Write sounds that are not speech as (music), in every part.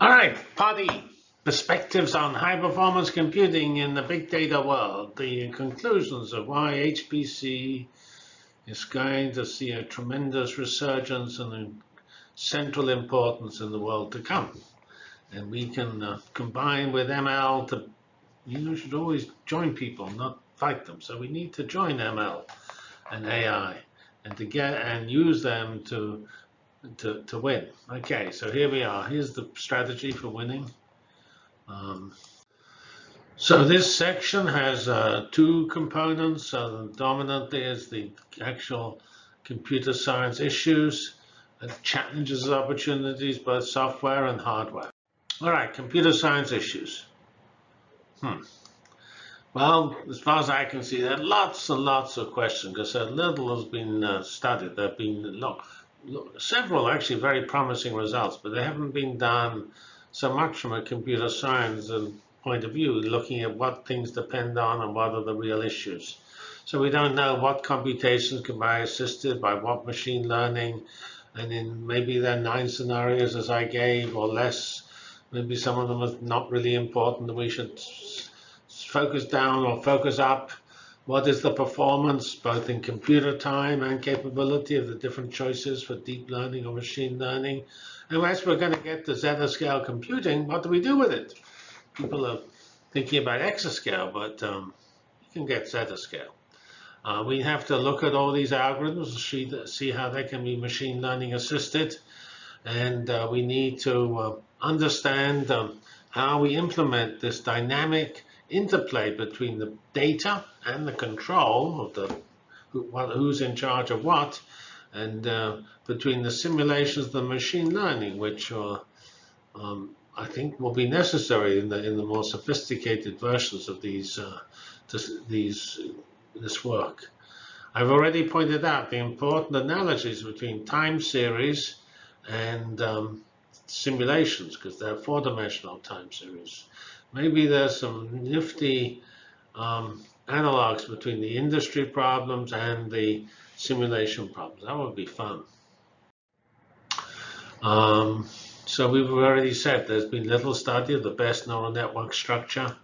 All right, party perspectives on high performance computing in the big data world. The conclusions of why HPC is going to see a tremendous resurgence and central importance in the world to come. And we can uh, combine with ML to, you know, should always join people, not fight them. So we need to join ML and AI and to get and use them to to, to win. Okay, so here we are. Here's the strategy for winning. Um, so this section has uh, two components. Uh, dominantly is the actual computer science issues, and challenges and opportunities, both software and hardware. All right, computer science issues. Hmm. Well, as far as I can see, there are lots and lots of questions because so little has been uh, studied. There have been several actually very promising results, but they haven't been done so much from a computer science point of view, looking at what things depend on and what are the real issues. So we don't know what computations can be assisted by what machine learning, and in maybe there are nine scenarios as I gave or less. Maybe some of them are not really important that we should focus down or focus up what is the performance, both in computer time and capability of the different choices for deep learning or machine learning? And as we're going to get to zettascale computing, what do we do with it? People are thinking about exascale, but um, you can get zettascale. Uh, we have to look at all these algorithms, see, see how they can be machine learning assisted. And uh, we need to uh, understand um, how we implement this dynamic interplay between the data and the control of the who, who's in charge of what, and uh, between the simulations the machine learning, which are, um, I think will be necessary in the in the more sophisticated versions of these uh, this, these this work. I've already pointed out the important analogies between time series and um, simulations because they're four-dimensional time series. Maybe there's some nifty um, analogs between the industry problems and the simulation problems. That would be fun. Um, so we've already said there's been little study of the best neural network structure,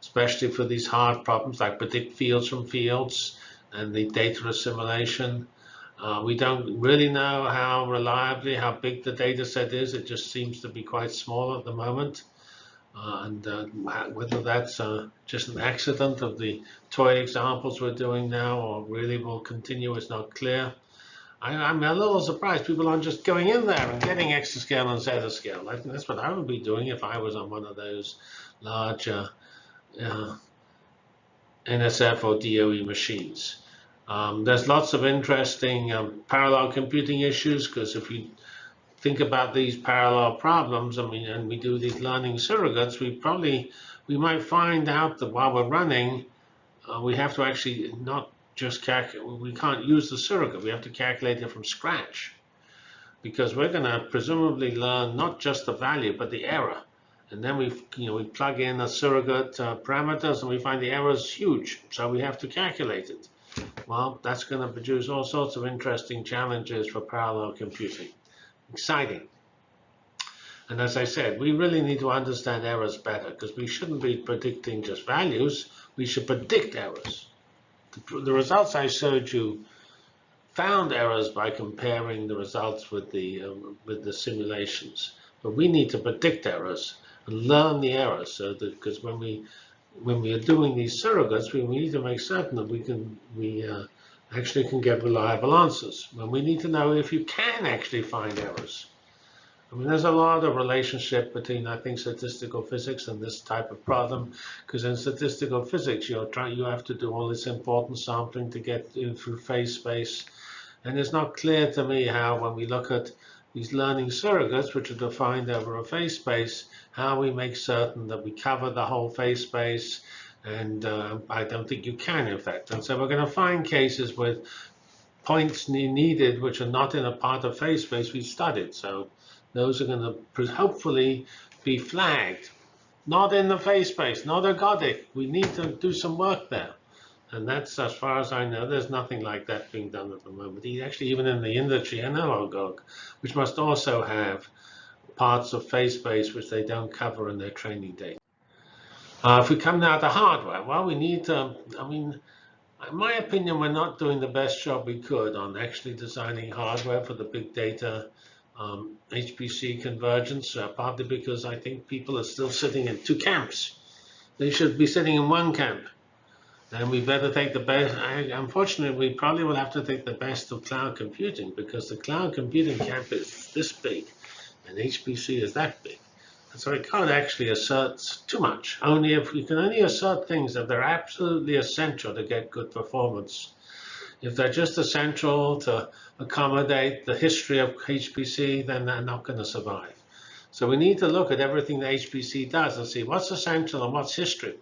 especially for these hard problems like predict fields from fields and the data assimilation. Uh, we don't really know how reliably, how big the data set is. It just seems to be quite small at the moment. And uh, whether that's uh, just an accident of the toy examples we're doing now or really will continue is not clear. I, am a little surprised people aren't just going in there and getting exascale and zettascale. I think that's what I would be doing if I was on one of those large uh, uh, NSF or DOE machines. Um, there's lots of interesting um, parallel computing issues because if you think about these parallel problems, I mean, and we do these learning surrogates, we probably, we might find out that while we're running, uh, we have to actually not just calculate, we can't use the surrogate, we have to calculate it from scratch. Because we're going to presumably learn not just the value, but the error. And then we, you know, we plug in the surrogate uh, parameters and we find the error is huge. So we have to calculate it. Well, that's going to produce all sorts of interesting challenges for parallel computing exciting. And as I said, we really need to understand errors better because we shouldn't be predicting just values. We should predict errors. The, the, results I showed you found errors by comparing the results with the um, with the simulations. But we need to predict errors and learn the errors so that because when we when we are doing these surrogates, we, we need to make certain that we can we uh, actually can get reliable answers. And we need to know if you can actually find errors. I mean, there's a lot of relationship between, I think, statistical physics and this type of problem, because in statistical physics, you're trying, you have to do all this important sampling to get through phase space. And it's not clear to me how, when we look at these learning surrogates, which are defined over a phase space, how we make certain that we cover the whole phase space and uh, I don't think you can, in fact. And so we're going to find cases with points needed which are not in a part of phase space we studied. So those are going to hopefully be flagged. Not in the phase space, not ergodic. We need to do some work there. And that's, as far as I know, there's nothing like that being done at the moment. Actually, even in the industry analog, which must also have parts of phase space which they don't cover in their training data. Uh, if we come now to hardware, well, we need to, I mean, in my opinion, we're not doing the best job we could on actually designing hardware for the big data um, HPC convergence, uh, partly because I think people are still sitting in two camps. They should be sitting in one camp. And we better take the best. I, unfortunately, we probably will have to take the best of cloud computing because the cloud computing camp is this big and HPC is that big. So we can't actually assert too much. Only if we can only assert things that they're absolutely essential to get good performance. If they're just essential to accommodate the history of HPC, then they're not going to survive. So we need to look at everything that HPC does and see what's essential and what's history.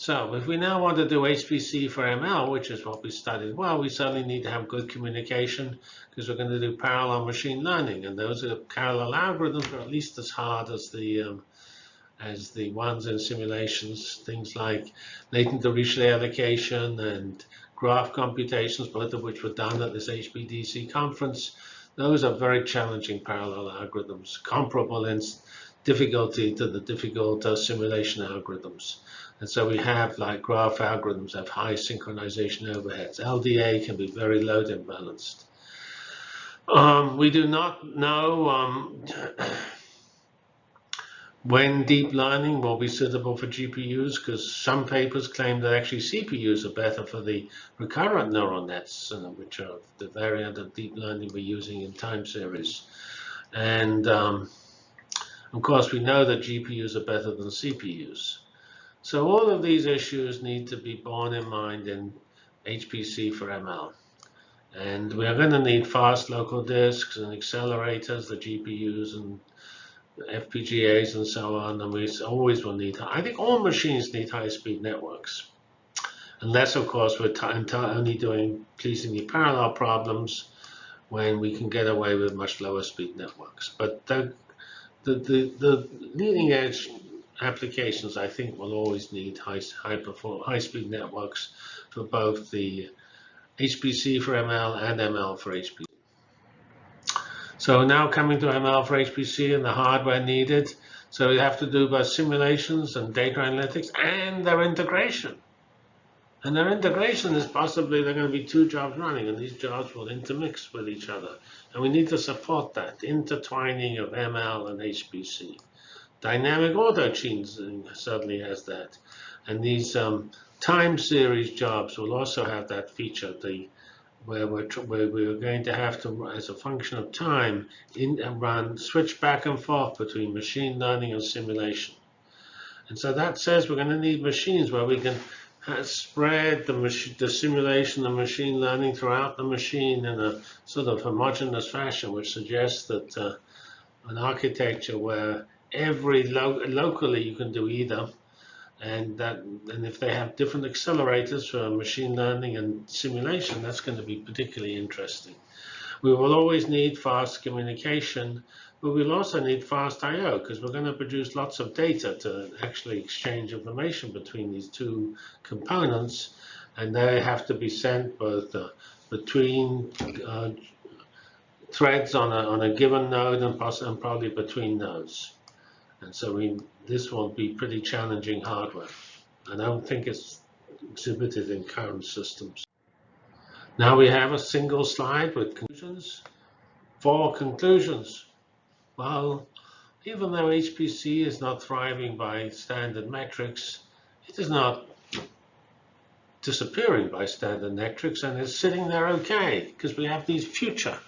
So if we now want to do HPC for ML, which is what we studied, well, we certainly need to have good communication because we're going to do parallel machine learning, and those are parallel algorithms are at least as hard as the um, as the ones in simulations, things like latent Dirichlet allocation and graph computations, both of which were done at this HPDC conference. Those are very challenging parallel algorithms, comparable in difficulty to the difficult uh, simulation algorithms. And so we have like graph algorithms have high synchronization overheads. LDA can be very load imbalanced. Um, we do not know um, (clears throat) when deep learning will be suitable for GPUs because some papers claim that actually CPUs are better for the recurrent neural nets, uh, which are the variant of deep learning we're using in time series. And um, of course, we know that GPUs are better than CPUs. So all of these issues need to be borne in mind in HPC for ML. And we are going to need fast local disks and accelerators, the GPUs and FPGAs and so on. And we always will need, I think all machines need high-speed networks. Unless, of course, we're only doing pleasingly parallel problems when we can get away with much lower speed networks. But the, the, the, the leading edge applications, I think, will always need high, high, perform, high speed networks for both the HPC for ML and ML for HPC. So now coming to ML for HPC and the hardware needed. So we have to do both simulations and data analytics and their integration. And their integration is possibly there are going to be two jobs running, and these jobs will intermix with each other. And we need to support that intertwining of ML and HPC. Dynamic auto-tuning certainly has that. And these um, time series jobs will also have that feature, the where we're, where we're going to have to, as a function of time, in, and run switch back and forth between machine learning and simulation. And so that says we're going to need machines where we can spread the, the simulation and machine learning throughout the machine in a sort of homogeneous fashion, which suggests that uh, an architecture where every lo locally you can do either. And that, and if they have different accelerators for machine learning and simulation, that's going to be particularly interesting. We will always need fast communication, but we'll also need fast I/O because we're going to produce lots of data to actually exchange information between these two components, and they have to be sent both uh, between uh, threads on a on a given node and, and probably between nodes. And so we, this will be pretty challenging hardware. And I don't think it's exhibited in current systems. Now we have a single slide with conclusions. Four conclusions. Well, even though HPC is not thriving by standard metrics, it is not disappearing by standard metrics and is sitting there okay because we have these future,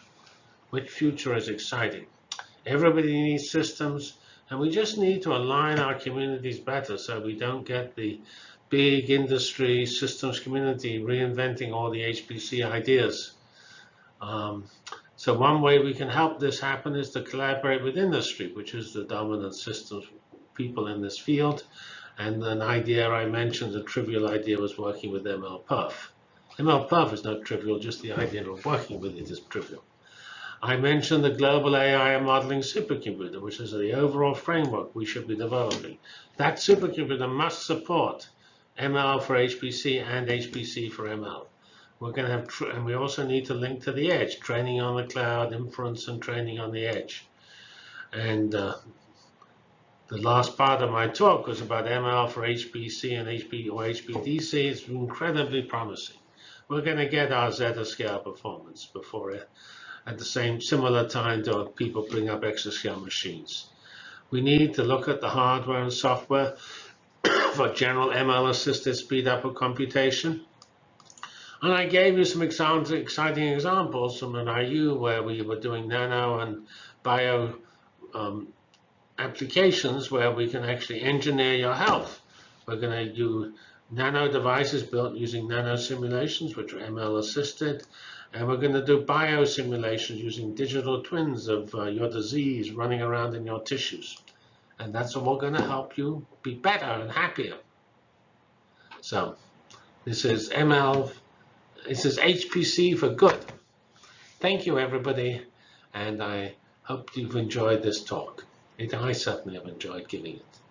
which future is exciting. Everybody needs systems. And we just need to align our communities better so we don't get the big industry systems community reinventing all the HPC ideas. Um, so one way we can help this happen is to collaborate with industry, which is the dominant systems people in this field. And an idea I mentioned, a trivial idea, was working with MLPerf. MLPerf is not trivial, just the idea of working with it is trivial. I mentioned the global AI modeling supercomputer, which is the overall framework we should be developing. That supercomputer must support ML for HPC and HPC for ML. We're going to have, and we also need to link to the edge, training on the cloud, inference, and training on the edge. And uh, the last part of my talk was about ML for HPC and HP or HPDC. It's incredibly promising. We're going to get our zettascale performance before it, at the same similar time to people bring up exascale machines. We need to look at the hardware and software (coughs) for general ML assisted speed up of computation. And I gave you some exciting examples from an IU where we were doing nano and bio um, applications where we can actually engineer your health. We're going to do nano devices built using nano simulations, which are ML assisted. And we're going to do biosimulations using digital twins of uh, your disease running around in your tissues. And that's all going to help you be better and happier. So this is ML, this is HPC for good. Thank you, everybody. And I hope you've enjoyed this talk. It, I certainly have enjoyed giving it.